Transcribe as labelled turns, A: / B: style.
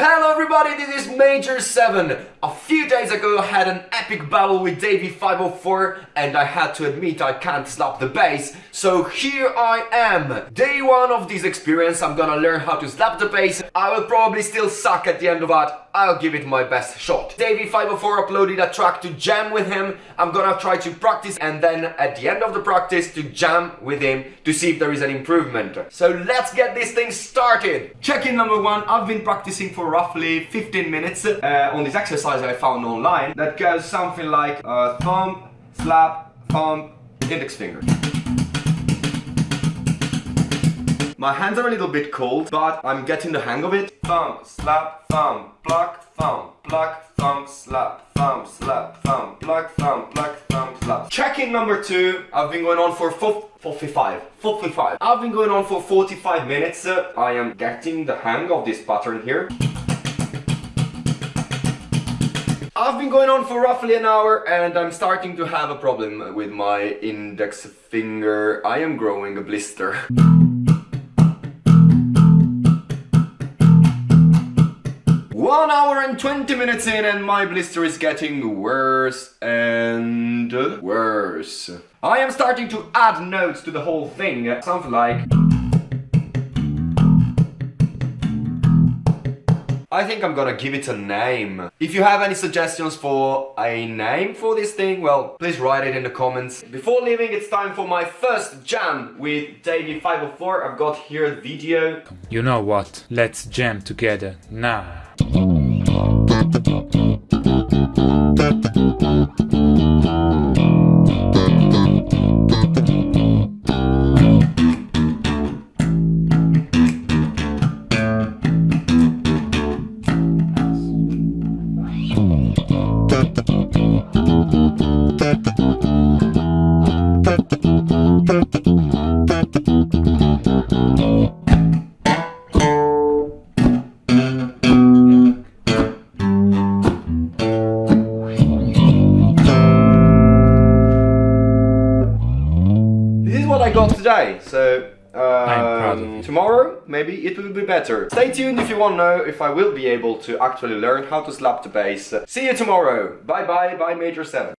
A: Hello everybody, this is Major 7. A few days ago I had an epic battle with Davie 504 and I had to admit I can't slap the bass. So here I am. Day 1 of this experience I'm gonna learn how to slap the bass. I will probably still suck at the end of that. I'll give it my best shot. Davie 504 uploaded a track to jam with him. I'm gonna try to practice and then at the end of the practice to jam with him to see if there is an improvement. So let's get this thing started. Check-in number 1. I've been practicing for roughly 15 minutes uh, on this exercise I found online that goes something like uh, thumb, slap, thumb, index finger. My hands are a little bit cold, but I'm getting the hang of it. Thumb, slap, thumb, pluck, thumb, pluck, thumb, slap, thumb, slap, thumb, pluck, thumb, pluck, thumb, slap. Check-in number two. I've been going on for 45. 45. I've been going on for 45 minutes. Uh, I am getting the hang of this pattern here. I've been going on for roughly an hour and I'm starting to have a problem with my index finger. I am growing a blister. One hour and 20 minutes in and my blister is getting worse and worse. I am starting to add notes to the whole thing. Something like... I think I'm gonna give it a name. If you have any suggestions for a name for this thing, well, please write it in the comments. Before leaving, it's time for my first jam with Davie 504. I've got here the video.
B: You know what? Let's jam together now.
A: Got today, so um, tomorrow maybe it will be better. Stay tuned if you want to know if I will be able to actually learn how to slap the bass. See you tomorrow. Bye bye, bye Major 7.